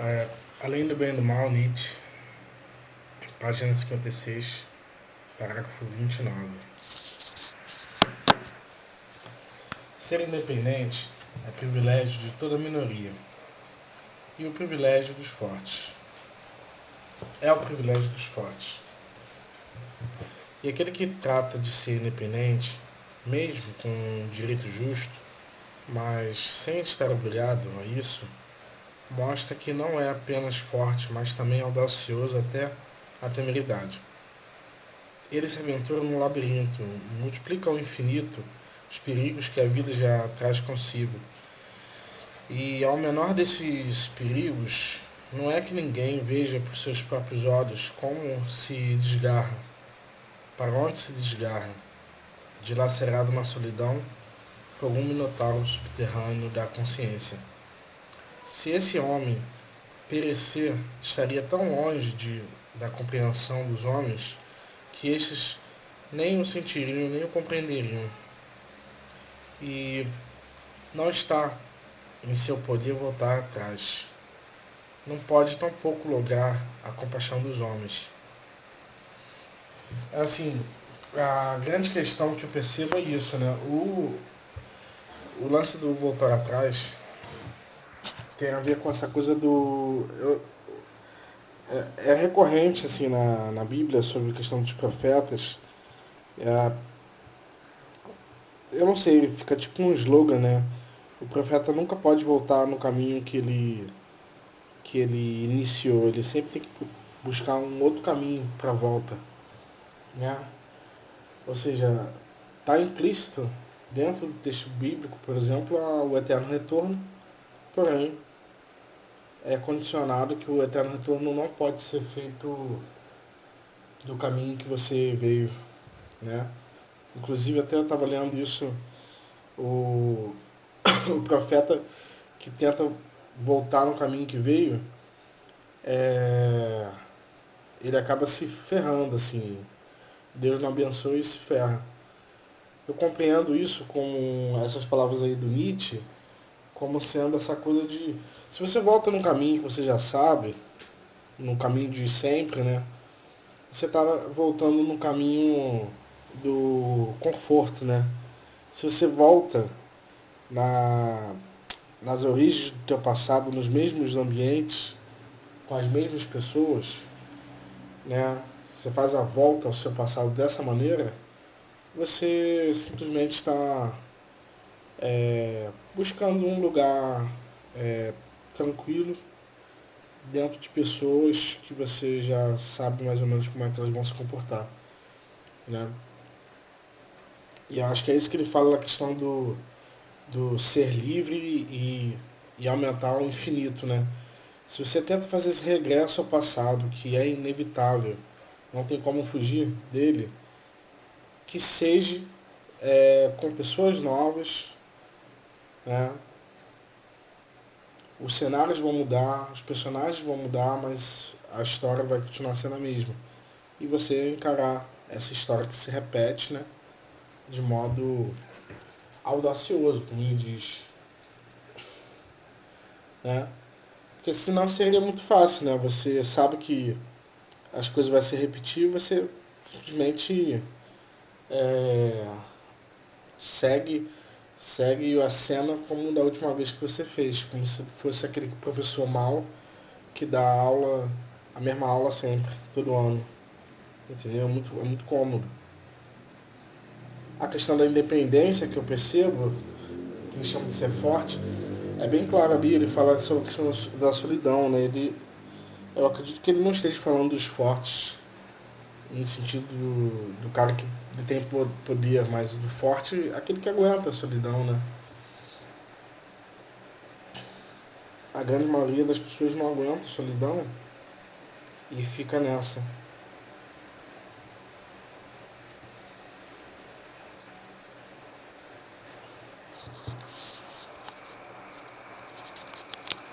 É, Além do bem e do mal, Nietzsche, página 56, parágrafo 29. Ser independente é privilégio de toda minoria e o privilégio dos fortes. É o privilégio dos fortes. E aquele que trata de ser independente, mesmo com um direito justo, mas sem estar obrigado a isso, mostra que não é apenas forte, mas também audacioso até a temeridade. Ele se aventura num labirinto, multiplica ao infinito os perigos que a vida já traz consigo. E ao menor desses perigos, não é que ninguém veja por seus próprios olhos como se desgarra, para onde se desgarra, dilacerado na solidão por algum minotauro subterrâneo da consciência. Se esse homem perecer, estaria tão longe de, da compreensão dos homens que estes nem o sentiriam, nem o compreenderiam. E não está em seu poder voltar atrás. Não pode tampouco lograr a compaixão dos homens. Assim, a grande questão que eu percebo é isso, né? O, o lance do voltar atrás tem a ver com essa coisa do. Eu, é, é, recorrente assim na, na Bíblia sobre a questão dos profetas. É, eu não sei, fica tipo um slogan, né? O profeta nunca pode voltar no caminho que ele que ele iniciou. Ele sempre tem que buscar um outro caminho para volta, né? Ou seja, está implícito dentro do texto bíblico, por exemplo, o eterno retorno, porém é condicionado que o eterno retorno não pode ser feito do caminho que você veio, né? Inclusive até eu estava lendo isso, o, o profeta que tenta voltar no caminho que veio, é, ele acaba se ferrando, assim. Deus não abençoa e se ferra. Eu compreendo isso com essas palavras aí do Nietzsche, como sendo essa coisa de se você volta num caminho que você já sabe, no caminho de sempre, né? Você está voltando no caminho do conforto, né? Se você volta na, nas origens do teu passado, nos mesmos ambientes, com as mesmas pessoas, né? Você faz a volta ao seu passado dessa maneira, você simplesmente está é, buscando um lugar é, tranquilo dentro de pessoas que você já sabe mais ou menos como é que elas vão se comportar, né? E acho que é isso que ele fala na questão do, do ser livre e, e aumentar ao infinito, né? Se você tenta fazer esse regresso ao passado, que é inevitável, não tem como fugir dele, que seja é, com pessoas novas, né? os cenários vão mudar, os personagens vão mudar, mas a história vai continuar sendo a mesma. E você encarar essa história que se repete, né? De modo audacioso, como ele diz. Né? Porque senão seria muito fácil, né? Você sabe que as coisas vão se repetir, você simplesmente é, segue segue a cena como da última vez que você fez, como se fosse aquele professor mal que dá aula, a mesma aula sempre, todo ano. Entendeu? É muito, é muito cômodo. A questão da independência que eu percebo, que ele chama de ser forte, é bem claro ali, ele fala sobre a questão da solidão, né? Ele, eu acredito que ele não esteja falando dos fortes, no sentido do, do cara que tem poder, mas do forte, aquele que aguenta a solidão, né? A grande maioria das pessoas não aguenta a solidão e fica nessa.